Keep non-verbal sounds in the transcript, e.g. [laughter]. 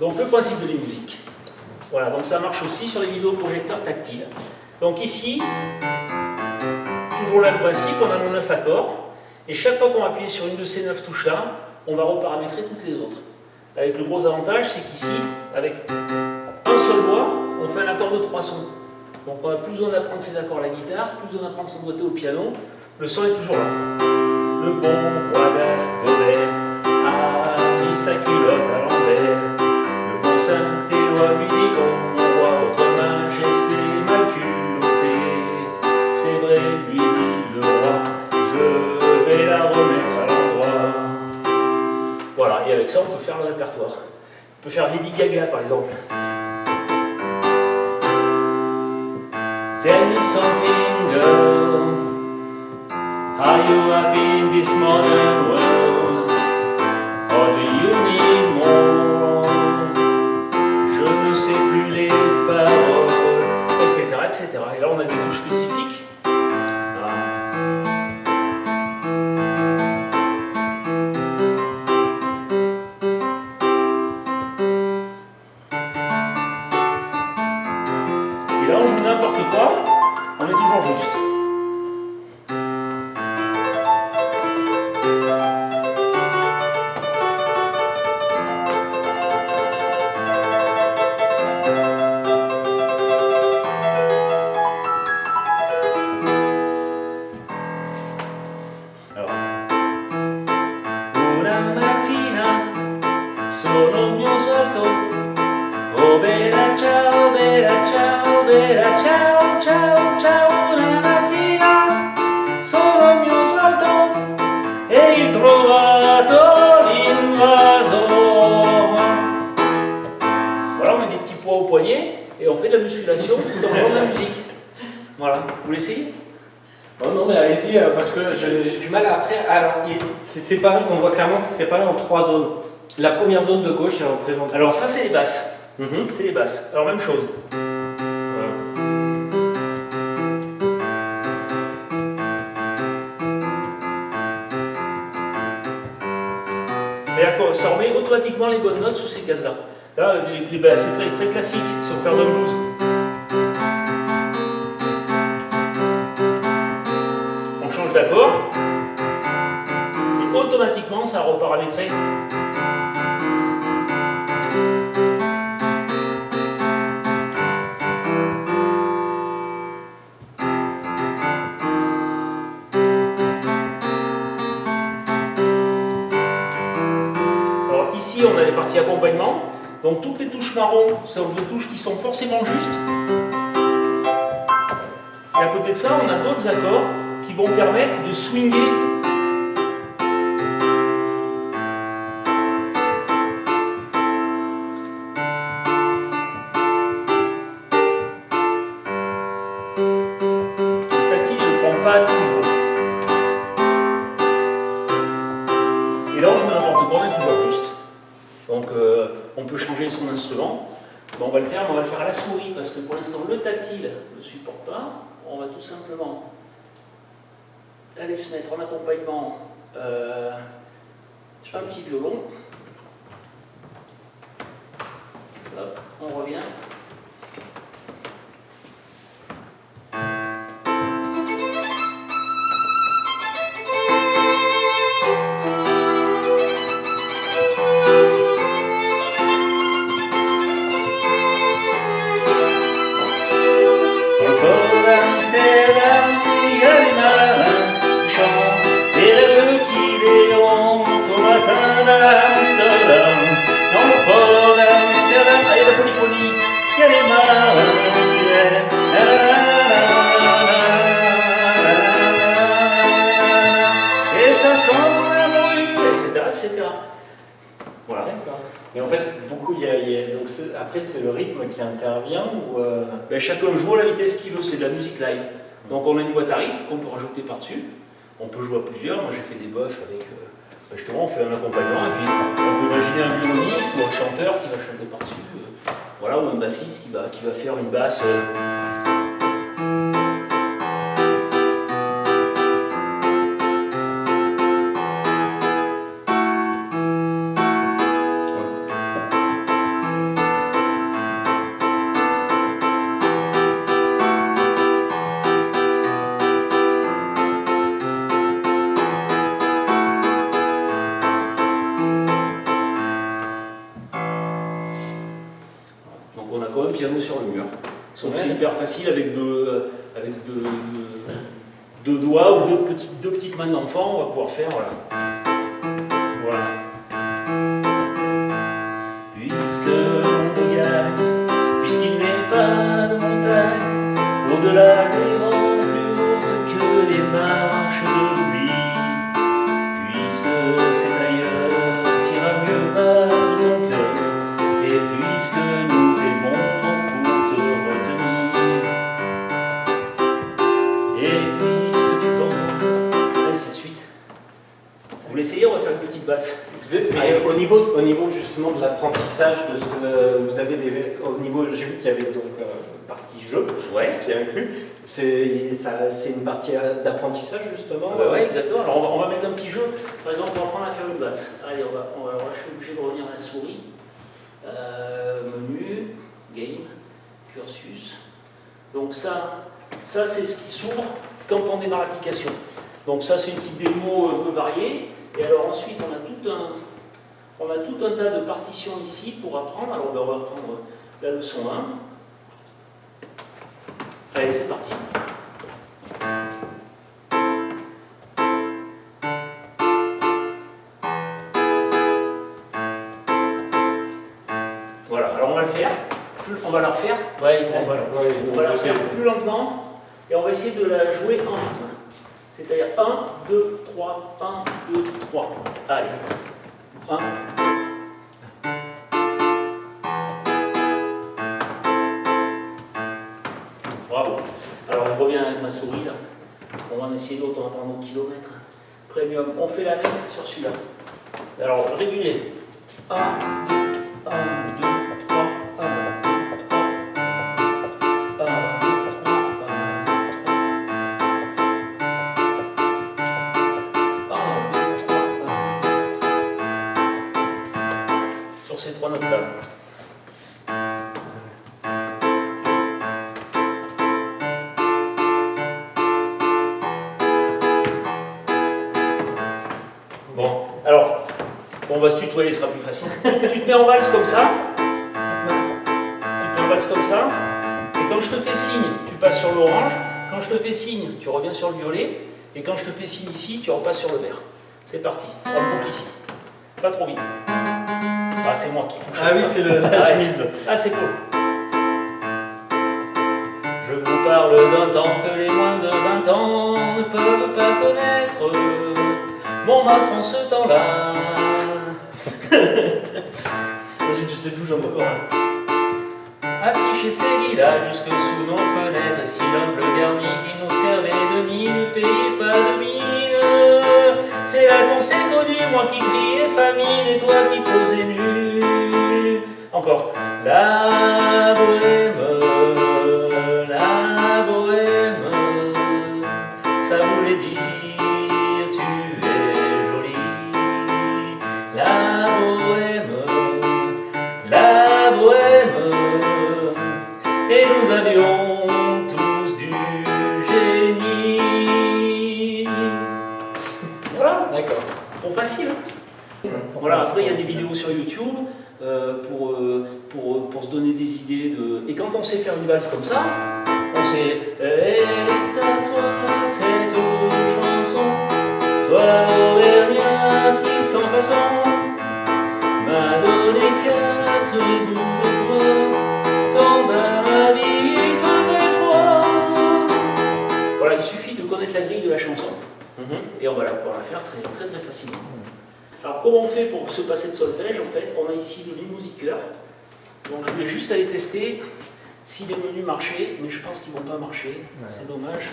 Donc le principe de la musique. Voilà, donc ça marche aussi sur les vidéoprojecteurs tactiles. Donc ici, toujours le même principe, on a nos 9 accords, et chaque fois qu'on va appuyer sur une de ces 9 touches-là, on va reparamétrer toutes les autres. Avec le gros avantage, c'est qu'ici, avec un seul doigt, on fait un accord de trois sons. Donc on plus besoin d'apprendre ses accords à la guitare, plus besoin d'apprendre son doigté au piano, le son est toujours là. Le bon roi a mis sa à l'envers. Répertoire. On peut faire Lady Gaga par exemple. Tell me something, girl. Are you happy in this modern world? Or do you need more? Je ne sais plus les paroles, etc., etc. Et là, on a des touches spécifiques. Tout en jouant de la musique. Voilà, vous l'essayez? Oh non, mais allez-y, euh, parce que j'ai du mal à après. Alors, il- c'est séparé, on voit clairement que c'est séparé en trois zones. La première zone de gauche, elle représente. Alors ça c'est les basses. Mhm. C'est les basses. Alors même chose. Voilà. C'est-à-dire que ça remet automatiquement les bonnes notes sous ces cases-là. Là, les, les basses, c'est très, très classique, si on fait de blues. D'accord. Et automatiquement, ça a reparamétré Alors ici, on a les parties accompagnement. Donc toutes les touches marron sont des touches qui sont forcément justes. Et à côté de ça, on a d'autres accords qui vont permettre de swinger. Le tactile ne prend pas toujours. Et là, on joue n'importe quoi, on toujours juste. Donc, euh, on peut changer son instrument. On va le faire, mais on va le faire à la souris, parce que pour l'instant, le tactile ne supporte pas. On va tout simplement aller se mettre en accompagnement euh, sur un petit violon. Hop, on revient. Après, c'est le rythme qui intervient ou. euh, Ben, chacun joue à la vitesse qu'il veut, c'est de la musique live. Donc on a une boîte à rythme qu'on peut rajouter par-dessus. On peut jouer à plusieurs. Moi j'ai fait des buffs avec. euh, ben, justement, on fait un accompagnement et puis on peut imaginer un violoniste ou un chanteur qui va chanter par-dessus. euh, voilà, ou un bassiste qui va faire une basse. Piano sur le mur. Sauf que c'est hyper facile avec deux, avec deux, deux- deux doigts ou deux petites, deux petites mains d'enfant, on va pouvoir faire. Voilà. On va faire une petite valse. Mais au niveau, au niveau justement de l'apprentissage, de ce que euh, vous avez des, au niveau, j'ai vu qu'il y avait donc euh, partie jeu Ouais. qui est inclus. C'est une partie euh, d'apprentissage justement. Ouais, ouais, exactement. Alors on va, on va mettre un petit jeu. Par exemple, on va apprendre à faire une valse. Allez, on va, on va, je suis obligé de revenir à la souris. Euh, menu, game, cursus. Donc ça, ça c'est ce qui s'ouvre quand on démarre l'application. Donc ça, c'est une petite démo un peu variée. Et alors ensuite, on a tout un, on a tout un tas de partitions ici pour apprendre. Alors on va reprendre la leçon 1. Allez, c'est parti. Voilà, alors on va le faire. Plus- On va la refaire. Ouais, on va, Ouais, on va la refaire plus lentement et on va essayer de la jouer en rythme. C'est-à-dire 1, 2, 3, 1, 2, 3. Allez. 1. Bravo. Alors je reviens avec ma souris là. On va en essayer d'autres, on va prendre nos kilomètres. Premium. On fait la même sur celui-là. Alors régulier. 1, 2, 1, 2, Trois notes-là. Bon, alors, on va se tutoyer, ce sera plus facile. tu te mets en valse comme ça. Tu te mets en valse comme ça. Et quand je te fais signe, tu passes sur l'orange. Quand je te fais signe, tu reviens sur le violet. Et quand je te fais signe ici, tu repasses sur le vert. C'est parti. On boucle ici. Pas trop vite. Ah, c'est moi qui touche. Ah oui, c'est le- la Ah chemise. Ah, c'est cool. Je vous parle d'un temps que les moins de 20 ans ne peuvent pas connaître. Montmartre en ce temps-là. [laughs] Vas-y, tu sais d'où j'en encore un. Afficher ses lilas jusque sous nos fenêtres, si l'humble garni qui nous servait de mine ne payait pas de mine. C'est là qu'on s'est connu, moi qui criais famine et toi qui posais nu. Encore. La bohème, pour, euh, pour, pour se donner des idées de. Et quand on sait faire une valse comme ça, on sait. Est à toi cette chanson, toi l'Auvergnat qui sans façon m'a donné quatre bouts de bois quand dans ma vie il faisait froid. Voilà, il suffit de connaître la grille de la chanson Mhm. et on va la pouvoir la faire très très très facilement. Alors comment on fait pour se passer de solfège En fait, on a ici le Musiqueur. Donc je voulais juste aller tester si les menus marchaient, mais je pense qu'ils vont pas marcher. C'est dommage.